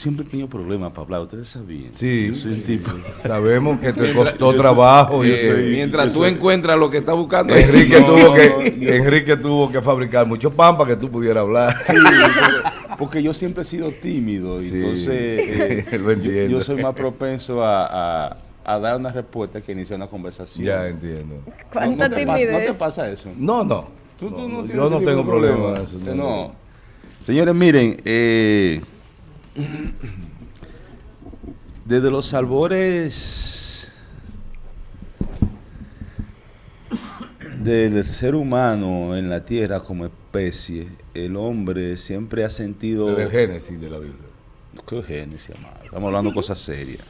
siempre he tenido problemas para hablar, ustedes sabían. Sí, sabemos que te costó trabajo. y, mientras tú encuentras lo que estás buscando. Enrique, tuvo que, Enrique tuvo que fabricar mucho pan para que tú pudieras hablar. Sí, porque yo siempre he sido tímido, y entonces eh, yo, soy más propenso a, dar una respuesta que iniciar una conversación. Ya entiendo. ¿Cuánta no, timidez? ¿No te pasa eso? No, no. yo no tengo problema. Eso, no. Señores, miren, eh, desde los albores del ser humano en la tierra como especie, el hombre siempre ha sentido... Desde el génesis de la Biblia. ¿Qué génesis, amado? Estamos hablando de cosas serias.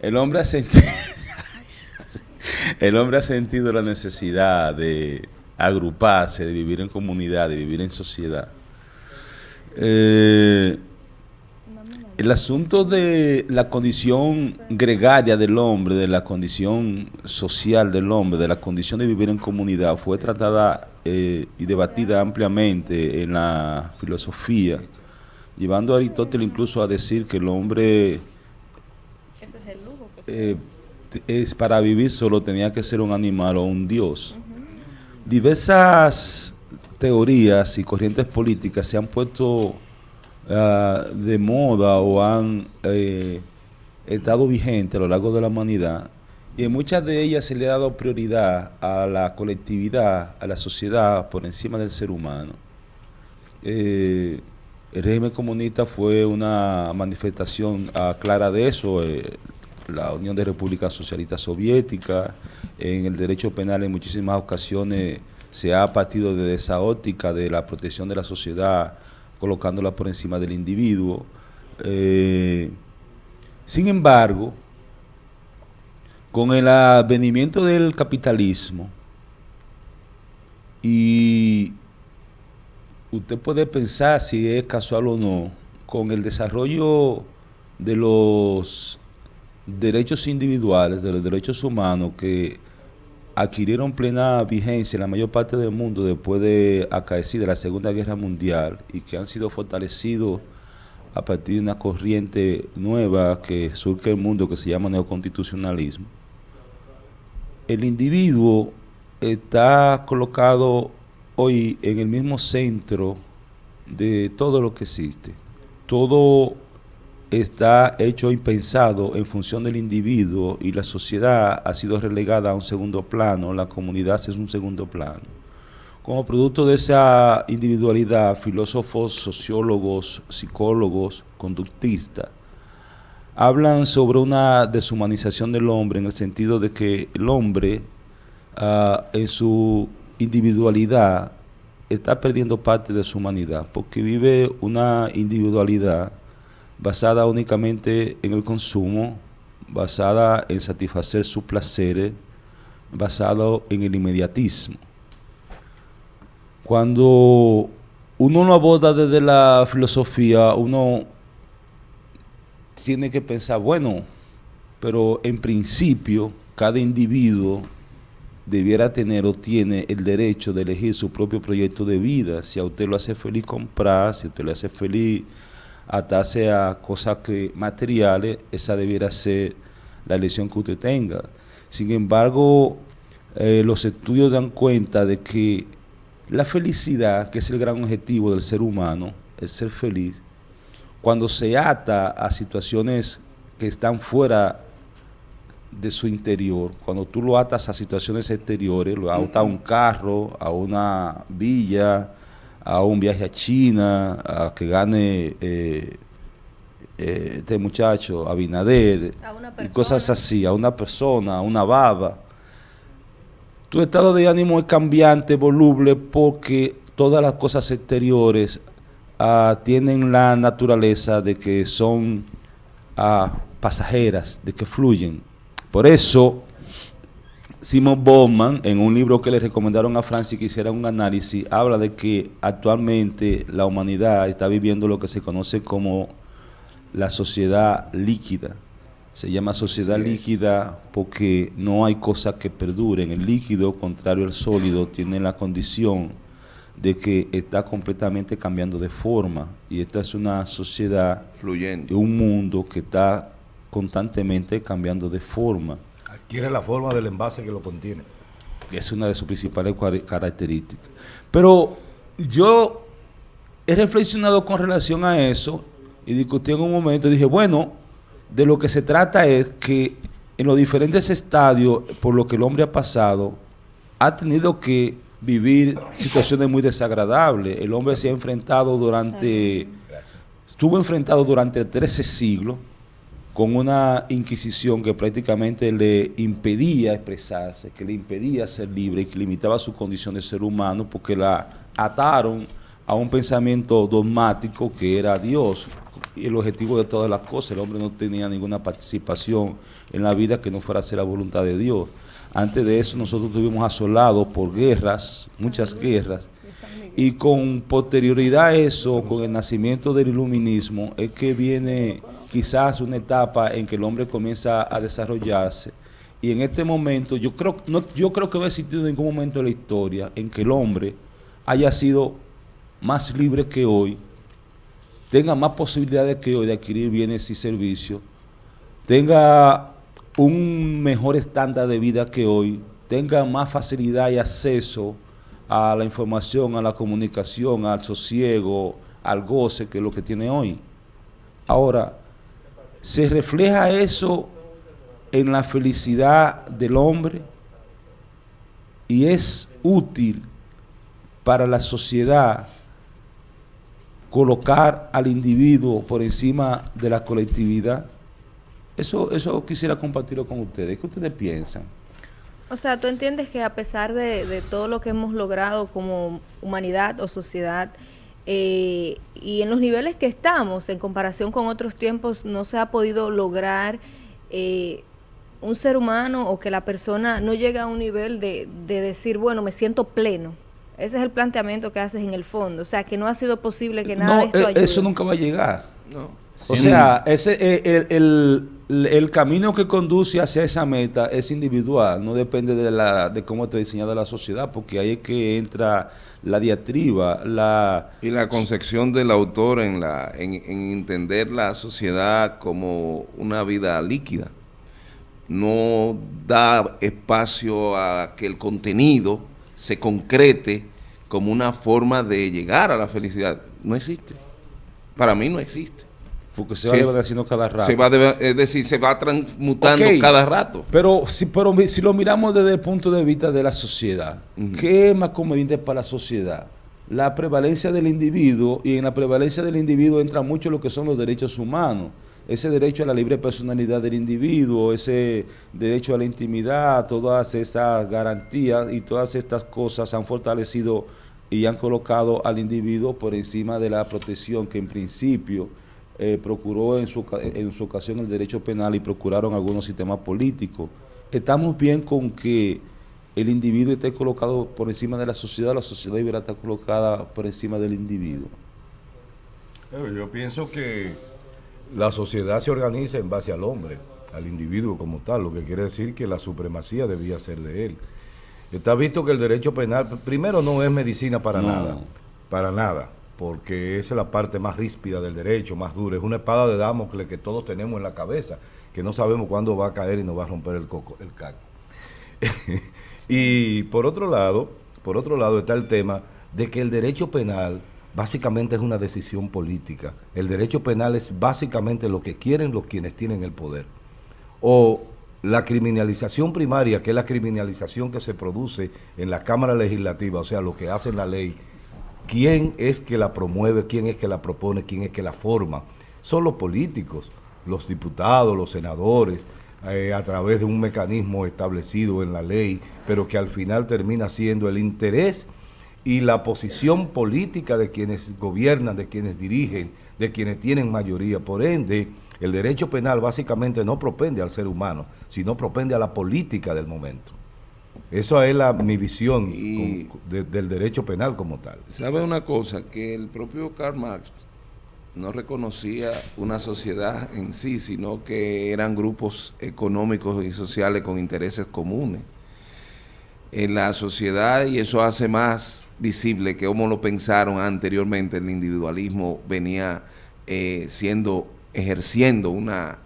El hombre ha sentido... el hombre ha sentido la necesidad de agruparse, de vivir en comunidad, de vivir en sociedad. Eh, el asunto de la condición gregaria del hombre, de la condición social del hombre, de la condición de vivir en comunidad, fue tratada eh, y debatida ampliamente en la filosofía, llevando a Aristóteles incluso a decir que el hombre eh, es para vivir solo tenía que ser un animal o un dios. Diversas teorías y corrientes políticas se han puesto Ah, de moda o han eh, estado vigentes a lo largo de la humanidad y en muchas de ellas se le ha dado prioridad a la colectividad, a la sociedad por encima del ser humano. Eh, el régimen comunista fue una manifestación clara de eso, eh, la Unión de Repúblicas Socialistas Soviéticas, en el derecho penal en muchísimas ocasiones se ha partido de esa óptica de la protección de la sociedad colocándola por encima del individuo. Eh, sin embargo, con el advenimiento del capitalismo, y usted puede pensar si es casual o no, con el desarrollo de los derechos individuales, de los derechos humanos que adquirieron plena vigencia en la mayor parte del mundo después de acaecida la Segunda Guerra Mundial y que han sido fortalecidos a partir de una corriente nueva que surge el mundo que se llama neoconstitucionalismo. El individuo está colocado hoy en el mismo centro de todo lo que existe. Todo está hecho y pensado en función del individuo y la sociedad ha sido relegada a un segundo plano, la comunidad es un segundo plano. Como producto de esa individualidad, filósofos, sociólogos, psicólogos, conductistas, hablan sobre una deshumanización del hombre en el sentido de que el hombre ah, en su individualidad está perdiendo parte de su humanidad porque vive una individualidad basada únicamente en el consumo, basada en satisfacer sus placeres, basado en el inmediatismo. Cuando uno lo aborda desde la filosofía, uno tiene que pensar, bueno, pero en principio cada individuo debiera tener o tiene el derecho de elegir su propio proyecto de vida. Si a usted lo hace feliz comprar, si a usted le hace feliz atarse a cosas que, materiales, esa debiera ser la elección que usted tenga. Sin embargo, eh, los estudios dan cuenta de que la felicidad, que es el gran objetivo del ser humano, es ser feliz, cuando se ata a situaciones que están fuera de su interior, cuando tú lo atas a situaciones exteriores, lo atas a un carro, a una villa, a un viaje a China, a que gane eh, eh, este muchacho, Abinader, y cosas así, a una persona, a una baba. Tu estado de ánimo es cambiante, voluble, porque todas las cosas exteriores ah, tienen la naturaleza de que son ah, pasajeras, de que fluyen. Por eso, Simon Bowman, en un libro que le recomendaron a Francis que hiciera un análisis, habla de que actualmente la humanidad está viviendo lo que se conoce como la sociedad líquida. Se llama sociedad líquida porque no hay cosas que perduren. El líquido, contrario al sólido, tiene la condición de que está completamente cambiando de forma y esta es una sociedad fluyente, un mundo que está constantemente cambiando de forma. Adquiere la forma del envase que lo contiene. Es una de sus principales características. Pero yo he reflexionado con relación a eso y discutí en un momento y dije, bueno, de lo que se trata es que en los diferentes estadios por lo que el hombre ha pasado, ha tenido que vivir situaciones muy desagradables. El hombre se ha enfrentado durante, estuvo enfrentado durante 13 siglos con una inquisición que prácticamente le impedía expresarse, que le impedía ser libre y que limitaba su condición de ser humano porque la ataron a un pensamiento dogmático que era Dios, y el objetivo de todas las cosas. El hombre no tenía ninguna participación en la vida que no fuera a ser la voluntad de Dios. Antes de eso nosotros estuvimos asolados por guerras, muchas guerras, y con posterioridad a eso, con el nacimiento del iluminismo, es que viene quizás una etapa en que el hombre comienza a desarrollarse. Y en este momento, yo creo, yo creo que no ha existido ningún momento de la historia en que el hombre haya sido más libre que hoy, tenga más posibilidades que hoy de adquirir bienes y servicios, tenga un mejor estándar de vida que hoy, tenga más facilidad y acceso a la información, a la comunicación, al sosiego, al goce que lo que tiene hoy. Ahora, ¿se refleja eso en la felicidad del hombre? Y es útil para la sociedad colocar al individuo por encima de la colectividad. Eso, eso quisiera compartirlo con ustedes. ¿Qué ustedes piensan? O sea, tú entiendes que a pesar de, todo lo que hemos logrado como humanidad o sociedad, eh, y en los niveles que estamos, en comparación con otros tiempos, no se ha podido lograr eh, un ser humano o que la persona no llegue a un nivel de, de decir, bueno, me siento pleno. Ese es el planteamiento que haces en el fondo. O sea, que no ha sido posible que nada de esto eh, ayude. Eso nunca va a llegar. O sea, ese, eh, el, el, camino que conduce hacia esa meta es individual, no depende de, la, de cómo está diseñada la sociedad, porque ahí es que entra la diatriba, la... Y la concepción del autor en, la, en, en entender la sociedad como una vida líquida. No da espacio a que el contenido se concrete como una forma de llegar a la felicidad. No existe. Para mí no existe. Porque se va haciendo cada rato. Se va es decir, se va transmutando cada rato. Pero si, pero si lo miramos desde el punto de vista de la sociedad, ¿qué es más conveniente para la sociedad? La prevalencia del individuo, y en la prevalencia del individuo entra mucho lo que son los derechos humanos ese derecho a la libre personalidad del individuo, ese derecho a la intimidad, todas esas garantías y todas estas cosas han fortalecido y han colocado al individuo por encima de la protección que en principio eh, procuró en su, en su ocasión el derecho penal y procuraron algunos sistemas políticos. Estamos bien con que el individuo esté colocado por encima de la sociedad, la sociedad deberá estar colocada por encima del individuo. Yo pienso que la sociedad se organiza en base al hombre, al individuo como tal, lo que quiere decir que la supremacía debía ser de él. Está visto que el derecho penal, primero no es medicina para nada, para nada, porque esa es la parte más ríspida del derecho, más dura, es una espada de Damocles que todos tenemos en la cabeza, que no sabemos cuándo va a caer y nos va a romper el coco, el caco. y por otro lado, por otro lado está el tema de que el derecho penal básicamente es una decisión política. El derecho penal es básicamente lo que quieren los quienes tienen el poder. O la criminalización primaria, que es la criminalización que se produce en la Cámara Legislativa, o sea, lo que hace la ley, ¿quién es que la promueve, quién es que la propone, quién es que la forma? Son los políticos, los diputados, los senadores, eh, a través de un mecanismo establecido en la ley, pero que al final termina siendo el interés y la posición política de quienes gobiernan, de quienes dirigen, de quienes tienen mayoría. Por ende, el derecho penal básicamente no propende al ser humano, sino propende a la política del momento. Esa es la, mi visión del derecho penal como tal. ¿Sabe una cosa? Que el propio Karl Marx no reconocía una sociedad en sí, sino que eran grupos económicos y sociales con intereses comunes en la sociedad y eso hace más visible que como lo pensaron anteriormente, el individualismo venía eh, siendo, ejerciendo una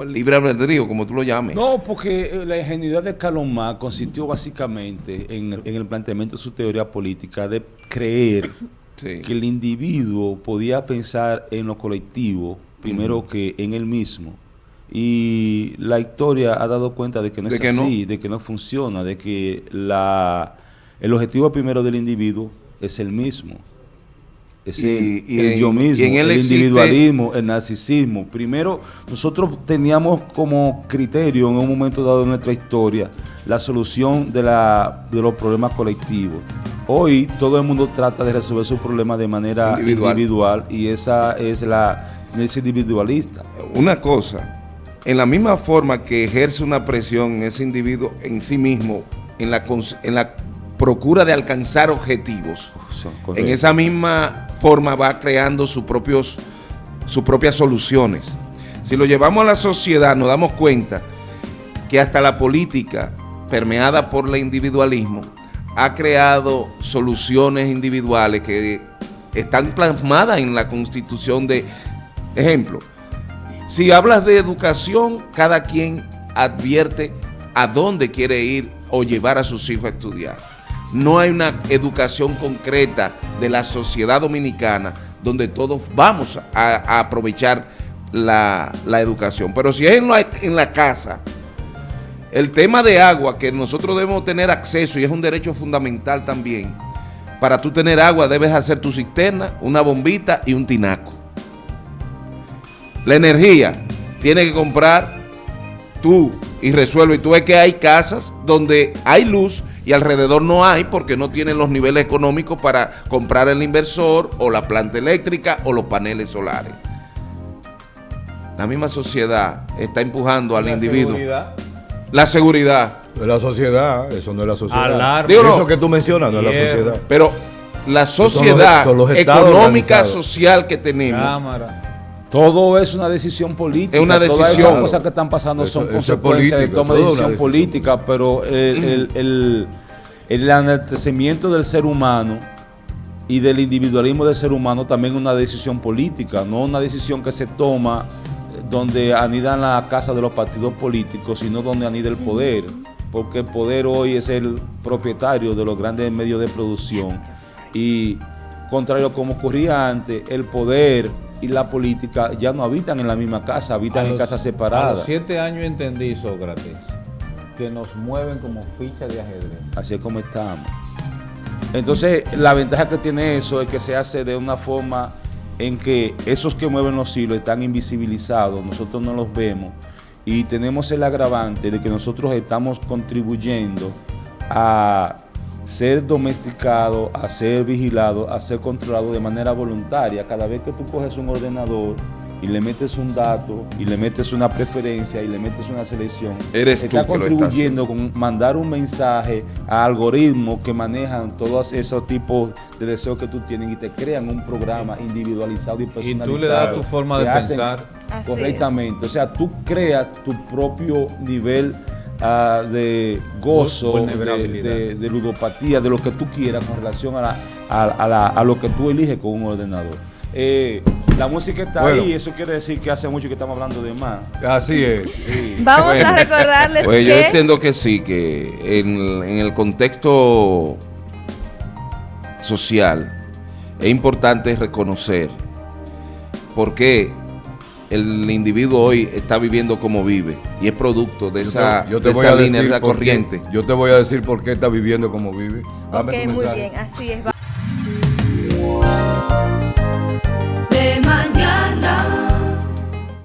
o el libre albedrío, como tú lo llames. No, porque eh, la ingenuidad de Carlos Marx consistió básicamente en, en el planteamiento de su teoría política de creer Sí. que el individuo podía pensar en lo colectivo primero que en él mismo. Y la historia ha dado cuenta de que no De es que no. así, de que no funciona, de que la, el objetivo primero del individuo es el mismo. Es Y- el, y el en- yo mismo, y en él el existe- individualismo, el narcisismo. Primero, nosotros teníamos como criterio en un momento dado de nuestra historia la solución de, la, de los problemas colectivos. Hoy todo el mundo trata de resolver sus problemas de manera Individual. individual, y esa es la es individualista. Una cosa, en la misma forma que ejerce una presión ese individuo en sí mismo, en la, en la procura de alcanzar objetivos, en esa misma forma va creando sus propios sus propias soluciones. Si lo llevamos a la sociedad, nos damos cuenta que hasta la política, permeada por el individualismo, ha creado soluciones individuales que están plasmadas en la constitución de, ejemplo, si hablas de educación, cada quien advierte a dónde quiere ir o llevar a sus hijos a estudiar. No hay una educación concreta de la sociedad dominicana donde todos vamos a, aprovechar la, la educación. Pero si es en la, en la casa, el tema de agua, que nosotros debemos tener acceso y es un derecho fundamental también, para tú tener agua debes hacer tu cisterna, una bombita y un tinaco. La energía tiene que comprar tú y resuelve. Y tú ves que hay casas donde hay luz y alrededor no hay porque no tienen los niveles económicos para comprar el inversor o la planta eléctrica o los paneles solares. La misma sociedad está empujando al La individuo. seguridad. La seguridad. Es la sociedad, eso no es la sociedad. Digo, no. Eso que tú mencionas no es la sociedad. Pero la Son los- sociedad son los estados económica, organizados. social que tenemos, Cámara. Todo es una decisión política. Es una Todas decisión. esas cosas que están pasando Eso- son consecuencias de toma de decisión política, pero el, el, el, el enaltecimiento del ser humano y del individualismo del ser humano también es una decisión política, no una decisión que se toma eh, donde anidan la casa de los partidos políticos, sino donde anida el poder, porque el poder hoy es el propietario de los grandes medios de producción y contrario a como ocurría antes, el poder y la política ya no habitan en la misma casa, habitan A en casas A separadas. los siete años entendí, Sócrates, que nos mueven como fichas de ajedrez. Así es como estamos. Entonces, la ventaja que tiene eso es que se hace de una forma en que esos que mueven los hilos están invisibilizados, nosotros no los vemos y tenemos el agravante de que nosotros estamos contribuyendo a ser domesticado, a ser vigilado, a ser controlado de manera voluntaria. Cada vez que tú coges un ordenador y le metes un dato y le metes una preferencia y le metes una selección, Eres tú está que lo estás contribuyendo con mandar un mensaje a algoritmos que manejan todos esos tipos de deseos que tú tienes y te crean un programa individualizado y Y personalizado. tú le das tu forma de pensar. Así correctamente. O sea, tú creas tu propio nivel ah, de gozo, de, Vulnerabilidad. de- de ludopatía, de lo que tú quieras con relación a, la- a, a la- a lo que tú eliges con un ordenador. Eh, la música está Bueno. ahí, eso quiere decir que hace mucho que estamos hablando de más. Así es. Vamos Bueno. a recordarles Pues yo que entiendo que sí, que en, en el contexto social es importante reconocer por qué el individuo hoy está viviendo como vive y es producto de Yo esa, te- yo te de voy esa a línea, de decir esa por qué- corriente. Yo te voy a decir por qué está viviendo como vive. Dame Ok, muy bien, así es.